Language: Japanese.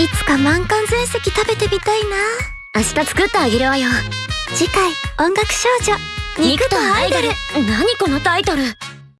いつか満館全席食べてみたいな。明日作ってあげるわよ。次回音楽少女肉とアイドル。何このタイトル。